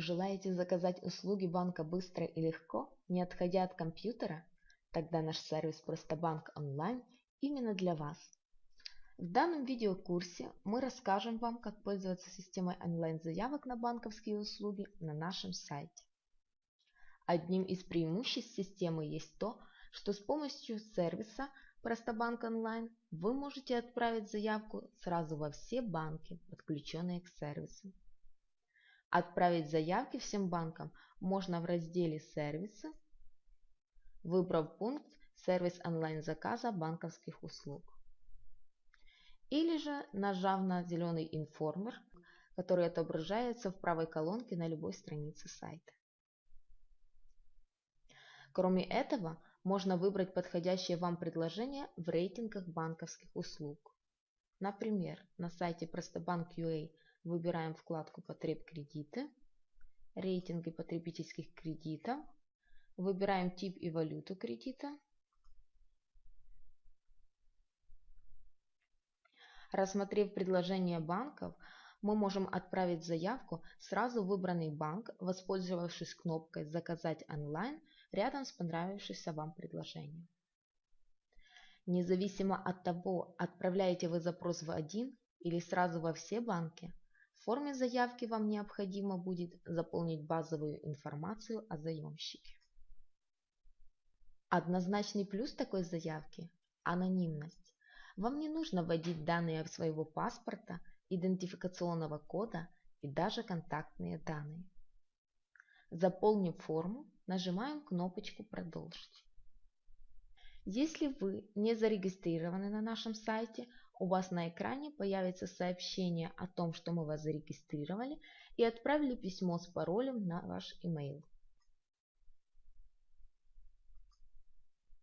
Желаете заказать услуги банка быстро и легко, не отходя от компьютера? Тогда наш сервис Простобанк онлайн именно для вас. В данном видеокурсе мы расскажем вам, как пользоваться системой онлайн-заявок на банковские услуги на нашем сайте. Одним из преимуществ системы есть то, что с помощью сервиса Простобанк онлайн вы можете отправить заявку сразу во все банки, подключенные к сервису. Отправить заявки всем банкам можно в разделе «Сервисы», выбрав пункт «Сервис онлайн-заказа банковских услуг». Или же нажав на зеленый информер, который отображается в правой колонке на любой странице сайта. Кроме этого, можно выбрать подходящее вам предложение в рейтингах банковских услуг. Например, на сайте Простобанк.ua выбираем вкладку «Потреб кредиты», рейтинги потребительских кредитов, выбираем тип и валюту кредита, Рассмотрев предложение банков, мы можем отправить заявку сразу в выбранный банк, воспользовавшись кнопкой «Заказать онлайн» рядом с понравившимся вам предложением. Независимо от того, отправляете вы запрос в один или сразу во все банки, форме заявки вам необходимо будет заполнить базовую информацию о заемщике. Однозначный плюс такой заявки – анонимность. Вам не нужно вводить данные своего паспорта, идентификационного кода и даже контактные данные. Заполнив форму, нажимаем кнопочку «Продолжить». Если вы не зарегистрированы на нашем сайте, у вас на экране появится сообщение о том, что мы вас зарегистрировали и отправили письмо с паролем на ваш email.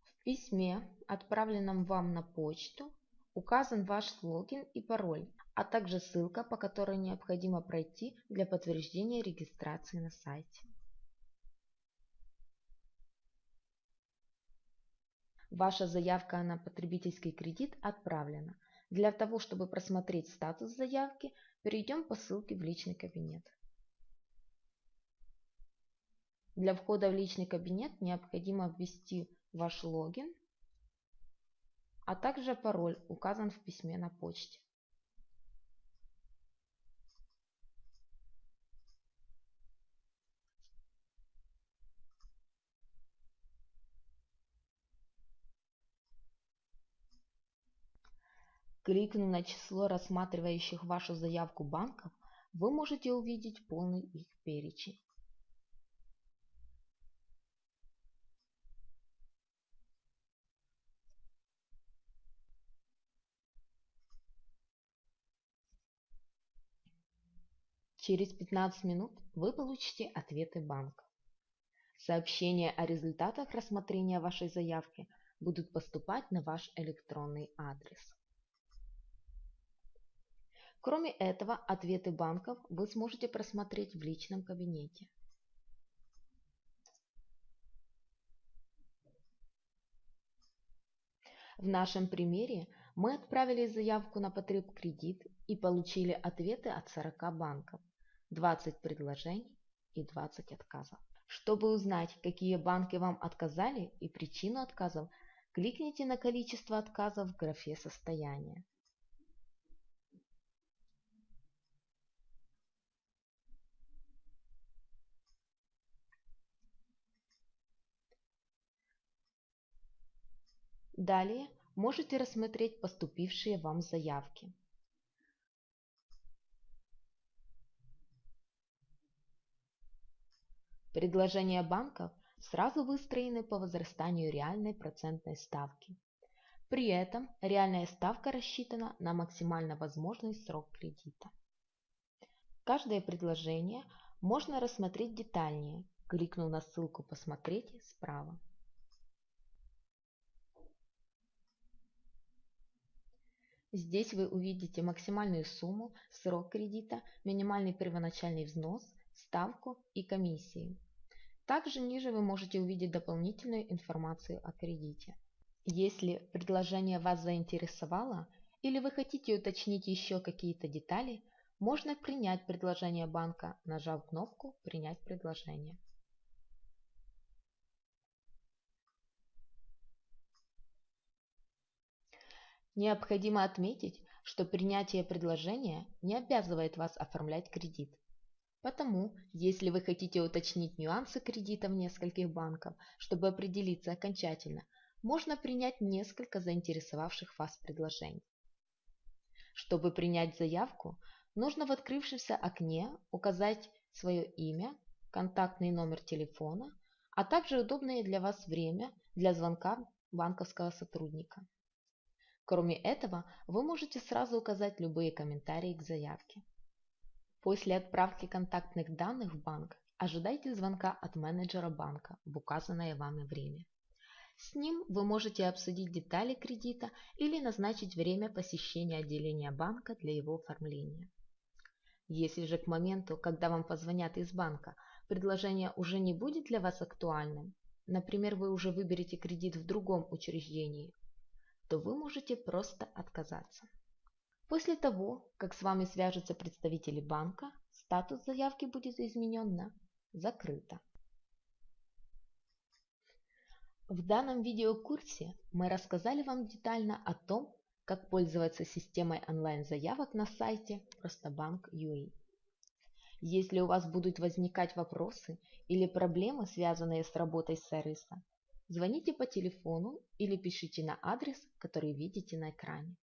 В письме, отправленном вам на почту, указан ваш логин и пароль, а также ссылка, по которой необходимо пройти для подтверждения регистрации на сайте. Ваша заявка на потребительский кредит отправлена. Для того, чтобы просмотреть статус заявки, перейдем по ссылке в личный кабинет. Для входа в личный кабинет необходимо ввести ваш логин, а также пароль указан в письме на почте. Кликнув на число рассматривающих вашу заявку банков, вы можете увидеть полный их перечень. Через 15 минут вы получите ответы банка. Сообщения о результатах рассмотрения вашей заявки будут поступать на ваш электронный адрес. Кроме этого, ответы банков вы сможете просмотреть в личном кабинете. В нашем примере мы отправили заявку на потреб кредит и получили ответы от 40 банков, 20 предложений и 20 отказов. Чтобы узнать, какие банки вам отказали и причину отказов, кликните на количество отказов в графе «Состояние». Далее можете рассмотреть поступившие вам заявки. Предложения банков сразу выстроены по возрастанию реальной процентной ставки. При этом реальная ставка рассчитана на максимально возможный срок кредита. Каждое предложение можно рассмотреть детальнее, кликнув на ссылку «Посмотреть» справа. Здесь вы увидите максимальную сумму, срок кредита, минимальный первоначальный взнос, ставку и комиссии. Также ниже вы можете увидеть дополнительную информацию о кредите. Если предложение вас заинтересовало или вы хотите уточнить еще какие-то детали, можно принять предложение банка, нажав кнопку «Принять предложение». Необходимо отметить, что принятие предложения не обязывает вас оформлять кредит. Потому, если вы хотите уточнить нюансы кредита в нескольких банках, чтобы определиться окончательно, можно принять несколько заинтересовавших вас предложений. Чтобы принять заявку, нужно в открывшемся окне указать свое имя, контактный номер телефона, а также удобное для вас время для звонка банковского сотрудника. Кроме этого, вы можете сразу указать любые комментарии к заявке. После отправки контактных данных в банк ожидайте звонка от менеджера банка в указанное вами время. С ним вы можете обсудить детали кредита или назначить время посещения отделения банка для его оформления. Если же к моменту, когда вам позвонят из банка, предложение уже не будет для вас актуальным, например, вы уже выберете кредит в другом учреждении, то вы можете просто отказаться. После того, как с вами свяжутся представители банка, статус заявки будет изменен на «Закрыто». В данном видеокурсе мы рассказали вам детально о том, как пользоваться системой онлайн-заявок на сайте Простобанк.ua. Если у вас будут возникать вопросы или проблемы, связанные с работой сервиса, Звоните по телефону или пишите на адрес, который видите на экране.